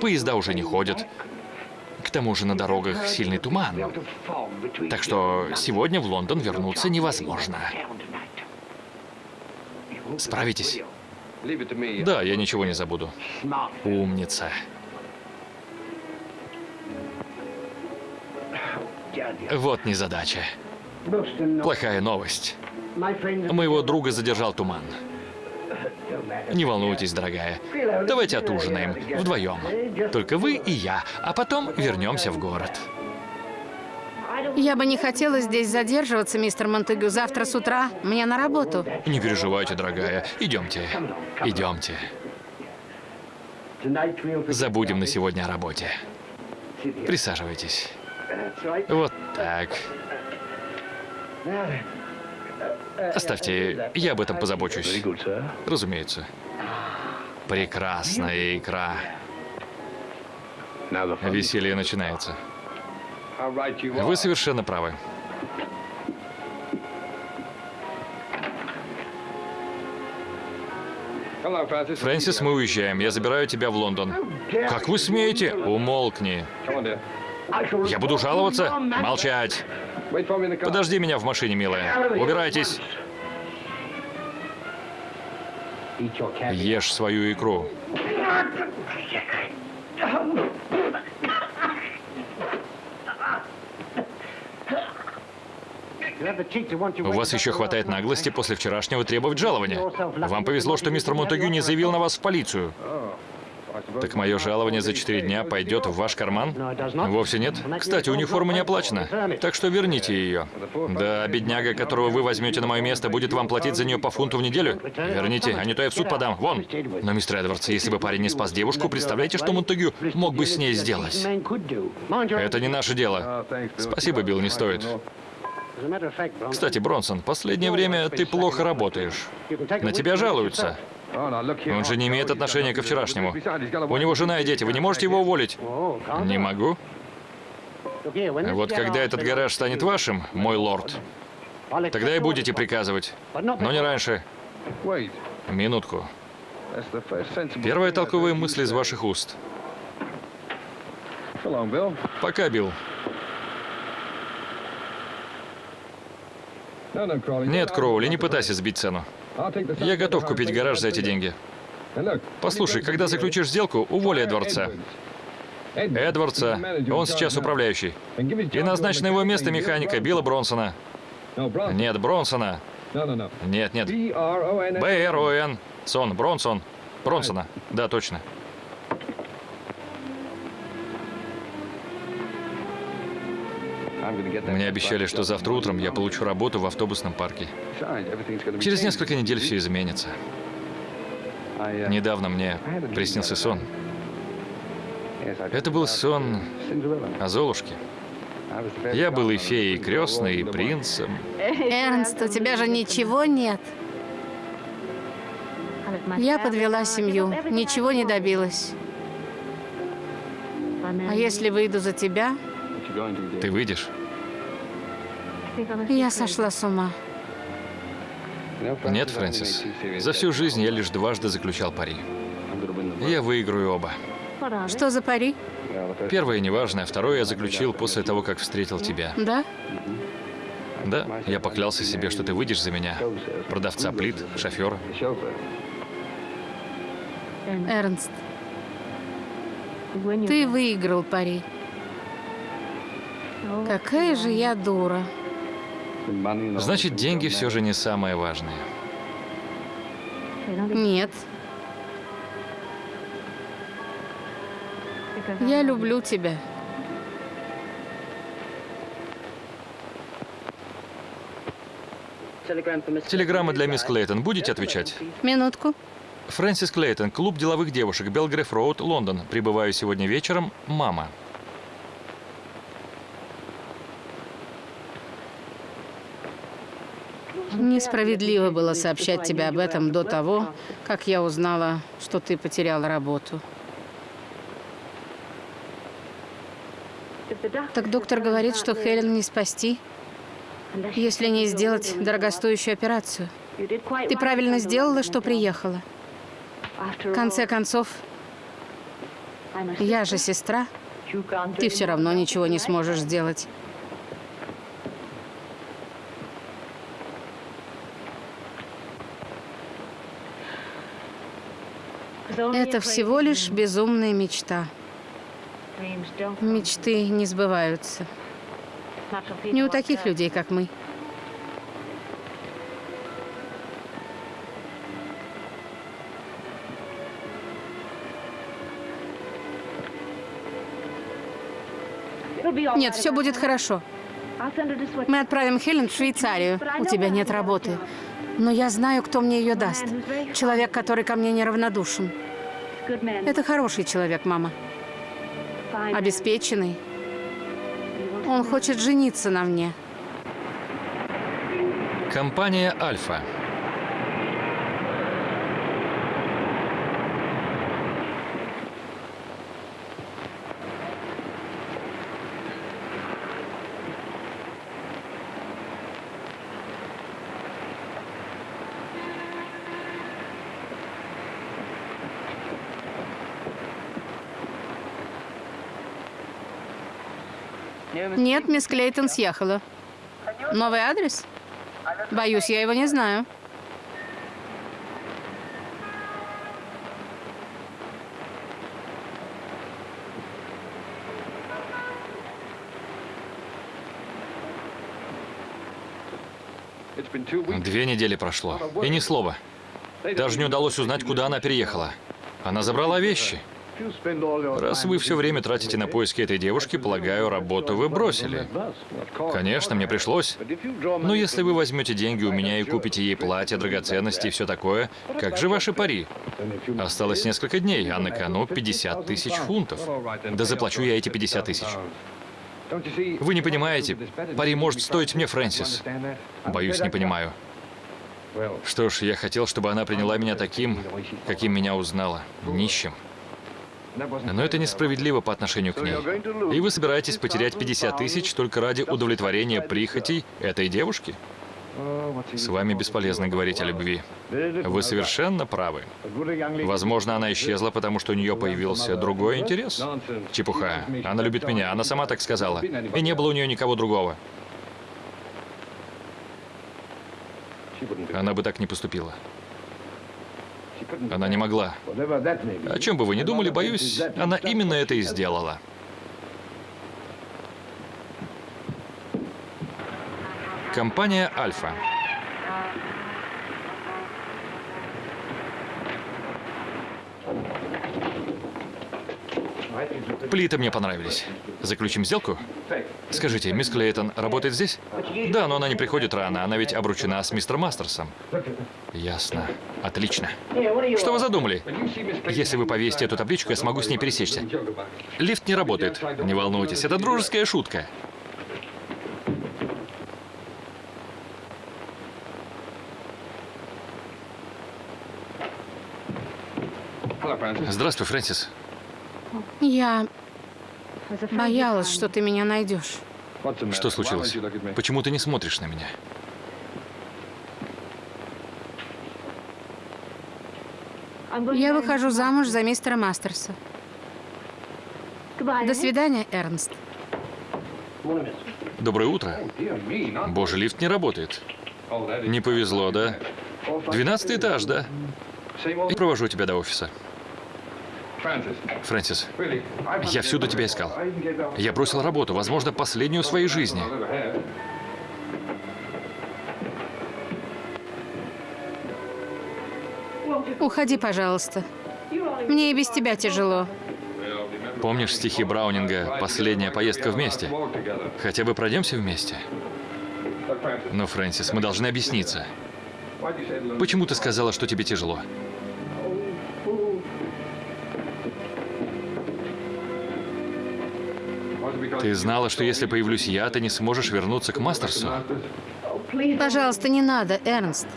Поезда уже не ходят. К тому же на дорогах сильный туман. Так что сегодня в Лондон вернуться невозможно. Справитесь? Да, я ничего не забуду. Умница. Вот незадача. Плохая новость. Моего друга задержал туман. Не волнуйтесь, дорогая. Давайте отужинаем вдвоем. Только вы и я, а потом вернемся в город. Я бы не хотела здесь задерживаться, мистер Монтегю. Завтра с утра мне на работу. Не переживайте, дорогая. Идемте. Идемте. Забудем на сегодня о работе. Присаживайтесь. Вот так. Оставьте, я об этом позабочусь. Разумеется. Прекрасная икра. Веселье начинается. Вы совершенно правы. Фрэнсис, мы уезжаем. Я забираю тебя в Лондон. Как вы смеете? Умолкни. Я буду жаловаться? Молчать. Подожди меня в машине, милая. Убирайтесь. Ешь свою икру. У вас еще хватает наглости после вчерашнего требовать жалования. Вам повезло, что мистер Монтегю не заявил на вас в полицию. Так мое жалование за четыре дня пойдет в ваш карман? Вовсе нет. Кстати, униформа не оплачена, так что верните ее. Да, бедняга, которого вы возьмете на мое место, будет вам платить за нее по фунту в неделю? Верните, а не то я в суд подам. Вон. Но, мистер Эдвардс, если бы парень не спас девушку, представляете, что Монтегю мог бы с ней сделать? Это не наше дело. Спасибо, Билл, не стоит. Кстати, Бронсон, последнее время ты плохо работаешь. На тебя жалуются. Он же не имеет отношения ко вчерашнему. У него жена и дети. Вы не можете его уволить? Не могу. Вот когда этот гараж станет вашим, мой лорд, тогда и будете приказывать. Но не раньше. Минутку. Первая толковая мысль из ваших уст. Пока, Билл. Нет, Кроули, не пытайся сбить цену. Я готов купить гараж за эти деньги. Послушай, когда заключишь сделку, уволи Эдвардса. Эдвардса, он сейчас управляющий. И назначь на его место механика Билла Бронсона. Нет, Бронсона. Нет, нет. Б-Р-О-Н. Сон, Бронсон. Бронсона. Да, точно. Мне обещали, что завтра утром я получу работу в автобусном парке. Через несколько недель все изменится. Недавно мне приснился сон. Это был сон о Золушке. Я был и феей крестной, и принцем. Эрнст, у тебя же ничего нет. Я подвела семью, ничего не добилась. А если выйду за тебя, Ты выйдешь? Я сошла с ума. Нет, Фрэнсис. За всю жизнь я лишь дважды заключал пари. Я выиграю оба. Что за пари? Первое неважное, второе я заключил после того, как встретил тебя. Да? Да, я поклялся себе, что ты выйдешь за меня. Продавца плит, шофера. Эрнст, ты выиграл пари. Какая же я дура. Значит, деньги все же не самое важное. Нет. Я люблю тебя. Телеграмма для мисс Клейтон. Будете отвечать? Минутку. Фрэнсис Клейтон, клуб деловых девушек, Белгреф Роуд, Лондон. Прибываю сегодня вечером. Мама. Несправедливо было сообщать тебе об этом до того, как я узнала, что ты потерял работу. Так доктор говорит, что Хелен не спасти, если не сделать дорогостоящую операцию. Ты правильно сделала, что приехала. В конце концов, я же сестра. Ты все равно ничего не сможешь сделать. Это всего лишь безумная мечта. Мечты не сбываются. Не у таких людей, как мы. Нет, все будет хорошо. Мы отправим Хелен в Швейцарию. У тебя нет работы. Но я знаю, кто мне ее даст. Человек, который ко мне неравнодушен. Это хороший человек, мама. Обеспеченный. Он хочет жениться на мне. Компания «Альфа». Нет, мисс Клейтон съехала. Новый адрес? Боюсь, я его не знаю. Две недели прошло. И ни слова. Даже не удалось узнать, куда она переехала. Она забрала вещи. Раз вы все время тратите на поиски этой девушки, полагаю, работу вы бросили. Конечно, мне пришлось. Но если вы возьмете деньги у меня и купите ей платье, драгоценности и все такое, как же ваши пари? Осталось несколько дней, а на кону 50 тысяч фунтов. Да заплачу я эти 50 тысяч. Вы не понимаете, пари может стоить мне Фрэнсис. Боюсь, не понимаю. Что ж, я хотел, чтобы она приняла меня таким, каким меня узнала. Нищим. Но это несправедливо по отношению к ней. И вы собираетесь потерять 50 тысяч только ради удовлетворения прихотей этой девушки? С вами бесполезно говорить о любви. Вы совершенно правы. Возможно, она исчезла, потому что у нее появился другой интерес. Чепуха. Она любит меня, она сама так сказала. И не было у нее никого другого. Она бы так не поступила. Она не могла. О чем бы вы ни думали, боюсь, она именно это и сделала. Компания «Альфа». Плиты мне понравились. Заключим сделку? Скажите, мисс Клейтон работает здесь? Да, но она не приходит рано. Она ведь обручена с мистером Мастерсом. Ясно. Отлично. Что вы задумали? Если вы повесите эту табличку, я смогу с ней пересечься. Лифт не работает. Не волнуйтесь, это дружеская шутка. Здравствуй, Фрэнсис. Я боялась, что ты меня найдешь. Что случилось? Почему ты не смотришь на меня? Я выхожу замуж за мистера Мастерса. До свидания, Эрнст. Доброе утро. Боже, лифт не работает. Не повезло, да? Двенадцатый этаж, да? Я провожу тебя до офиса. Фрэнсис, я всюду тебя искал. Я бросил работу, возможно, последнюю в своей жизни. Уходи, пожалуйста. Мне и без тебя тяжело. Помнишь стихи Браунинга «Последняя поездка вместе»? Хотя бы пройдемся вместе. Но, Фрэнсис, мы должны объясниться. Почему ты сказала, что тебе тяжело? Ты знала, что если появлюсь я, ты не сможешь вернуться к Мастерсу? Пожалуйста, не надо, Эрнст.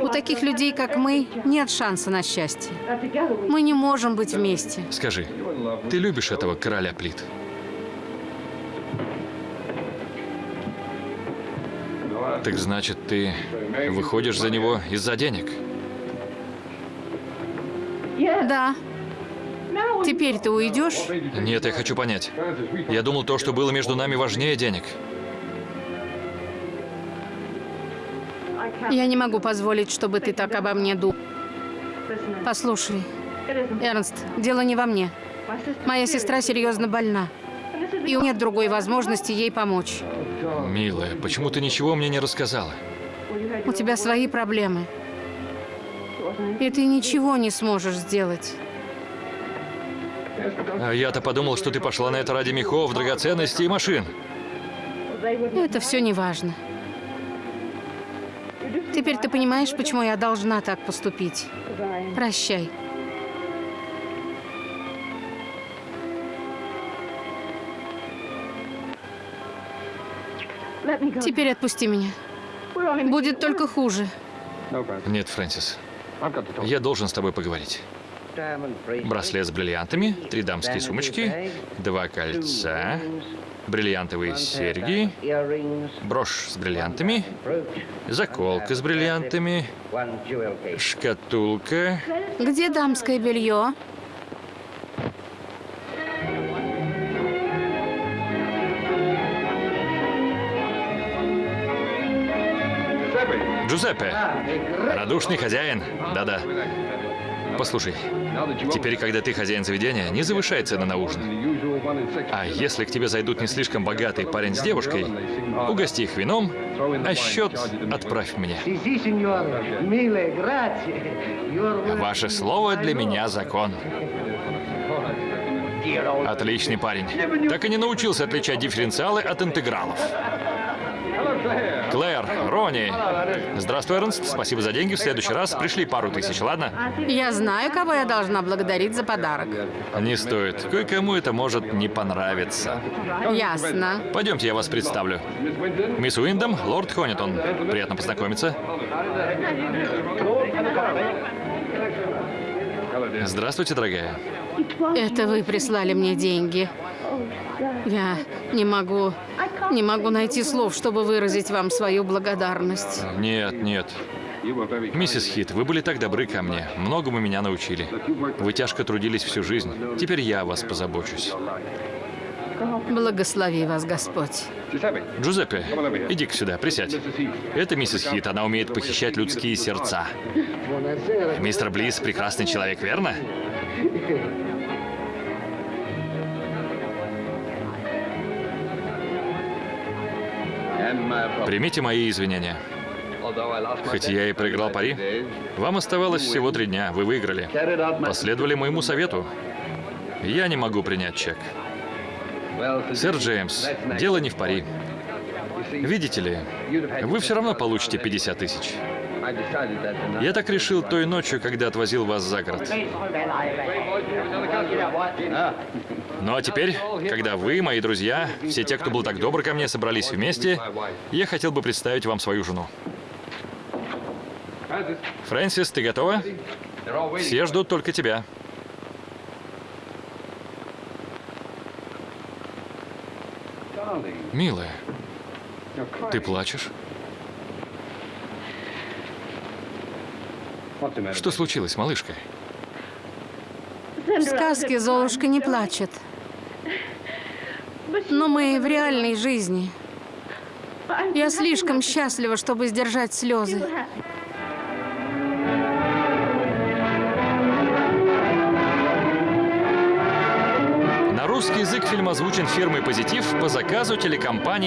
У таких людей, как мы, нет шанса на счастье. Мы не можем быть вместе. Скажи, ты любишь этого короля плит? Так значит, ты выходишь за него из-за денег? Да. Теперь ты уйдешь? Нет, я хочу понять. Я думал, то, что было между нами, важнее денег. Я не могу позволить, чтобы ты так обо мне думал. Послушай, Эрнст, дело не во мне. Моя сестра серьезно больна. И у нет другой возможности ей помочь. Милая, почему ты ничего мне не рассказала? У тебя свои проблемы. И ты ничего не сможешь сделать. А я-то подумал, что ты пошла на это ради мехов, драгоценностей и машин. Это все не важно. Теперь ты понимаешь, почему я должна так поступить. Прощай. Теперь отпусти меня. Будет только хуже. Нет, Фрэнсис. Я должен с тобой поговорить. Браслет с бриллиантами, три дамские сумочки, два кольца, бриллиантовые серьги, брошь с бриллиантами, заколка с бриллиантами, шкатулка. Где дамское белье? Джузеппе, радушный хозяин. Да-да. Послушай, теперь, когда ты хозяин заведения, не завышай цены на ужин. А если к тебе зайдут не слишком богатый парень с девушкой, угости их вином, а счет отправь мне. Ваше слово для меня закон. Отличный парень. Так и не научился отличать дифференциалы от интегралов. Клэр, Ронни. Здравствуй, Эрнст. Спасибо за деньги. В следующий раз пришли пару тысяч, ладно? Я знаю, кого я должна благодарить за подарок. Не стоит. Кое-кому это может не понравиться. Ясно. Пойдемте, я вас представлю. Мисс Уиндом, лорд Хонитон. Приятно познакомиться. Здравствуйте, дорогая. Это вы прислали мне деньги. Я не могу, не могу найти слов, чтобы выразить вам свою благодарность. Нет, нет. Миссис Хит, вы были так добры ко мне. Многому меня научили. Вы тяжко трудились всю жизнь. Теперь я о вас позабочусь. Благослови вас Господь. Джузеппе, иди-ка сюда, присядь. Это миссис Хит, она умеет похищать людские сердца. Мистер Близ прекрасный человек, верно? Примите мои извинения. Хоть я и проиграл пари, вам оставалось всего три дня, вы выиграли. Последовали моему совету. Я не могу принять чек. Сэр Джеймс, дело не в пари. Видите ли, вы все равно получите 50 тысяч. Я так решил той ночью, когда отвозил вас за город. Ну а теперь, когда вы, мои друзья, все те, кто был так добр ко мне, собрались вместе, я хотел бы представить вам свою жену. Фрэнсис, ты готова? Все ждут только тебя. Милая, ты плачешь? Что случилось, малышка? В сказке Золушка не плачет. Но мы в реальной жизни. Я слишком счастлива, чтобы сдержать слезы. На русский язык фильм озвучен фирмой «Позитив» по заказу телекомпании